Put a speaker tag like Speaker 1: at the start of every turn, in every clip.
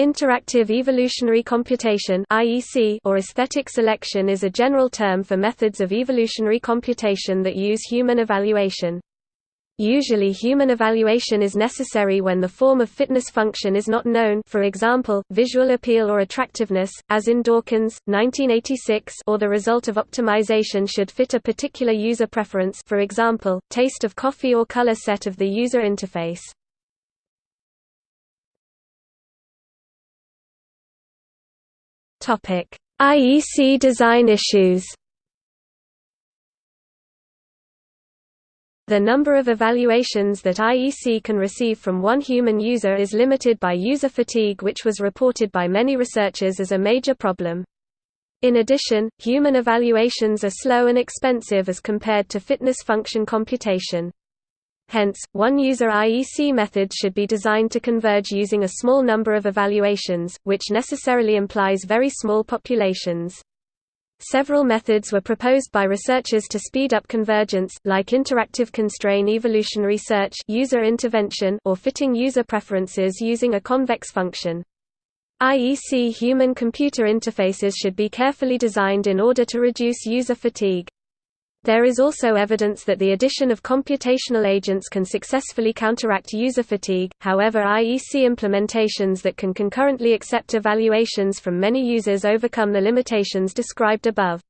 Speaker 1: Interactive evolutionary computation or aesthetic selection is a general term for methods of evolutionary computation that use human evaluation. Usually human evaluation is necessary when the form of fitness function is not known for example, visual appeal or attractiveness, as in Dawkins, 1986 or the result of optimization should fit a particular user preference for example, taste of coffee or color set of the user interface. Topic: IEC design issues. The number of evaluations that IEC can receive from one human user is limited by user fatigue which was reported by many researchers as a major problem. In addition, human evaluations are slow and expensive as compared to fitness function computation. Hence, one-user IEC methods should be designed to converge using a small number of evaluations, which necessarily implies very small populations. Several methods were proposed by researchers to speed up convergence, like interactive constrain evolutionary search user intervention or fitting user preferences using a convex function. IEC human-computer interfaces should be carefully designed in order to reduce user fatigue. There is also evidence that the addition of computational agents can successfully counteract user fatigue, however IEC implementations that can concurrently accept evaluations from many users overcome the limitations described above.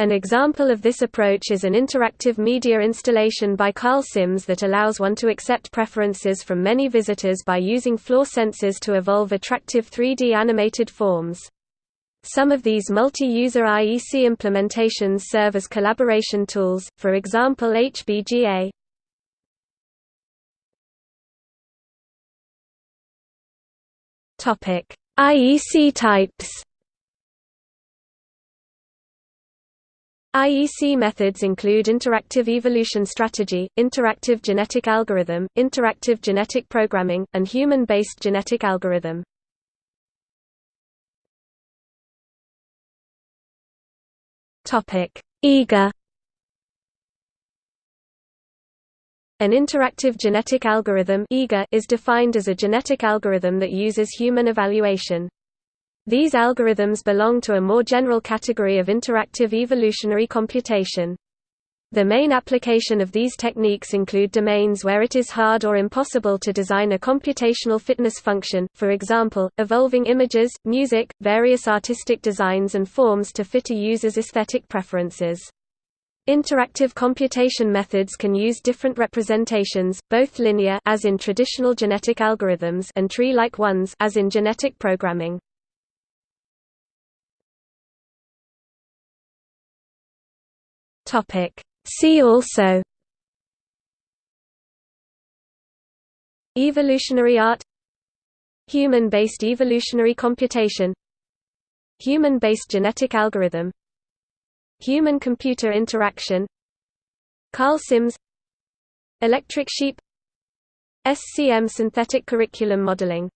Speaker 1: An example of this approach is an interactive media installation by Karl Sims that allows one to accept preferences from many visitors by using floor sensors to evolve attractive 3D animated forms. Some of these multi-user IEC implementations serve as collaboration tools, for example HBGA. IEC types. IEC methods include interactive evolution strategy, interactive genetic algorithm, interactive genetic programming, and human-based genetic algorithm. Topic: IGA An interactive genetic algorithm is defined as a genetic algorithm that uses human evaluation. These algorithms belong to a more general category of interactive evolutionary computation. The main application of these techniques include domains where it is hard or impossible to design a computational fitness function, for example, evolving images, music, various artistic designs and forms to fit a user's aesthetic preferences. Interactive computation methods can use different representations, both linear as in traditional genetic algorithms and tree-like ones as in genetic programming. Topic See also Evolutionary art Human-based evolutionary computation Human-based genetic algorithm Human-computer interaction Karl Sims Electric sheep SCM synthetic curriculum modeling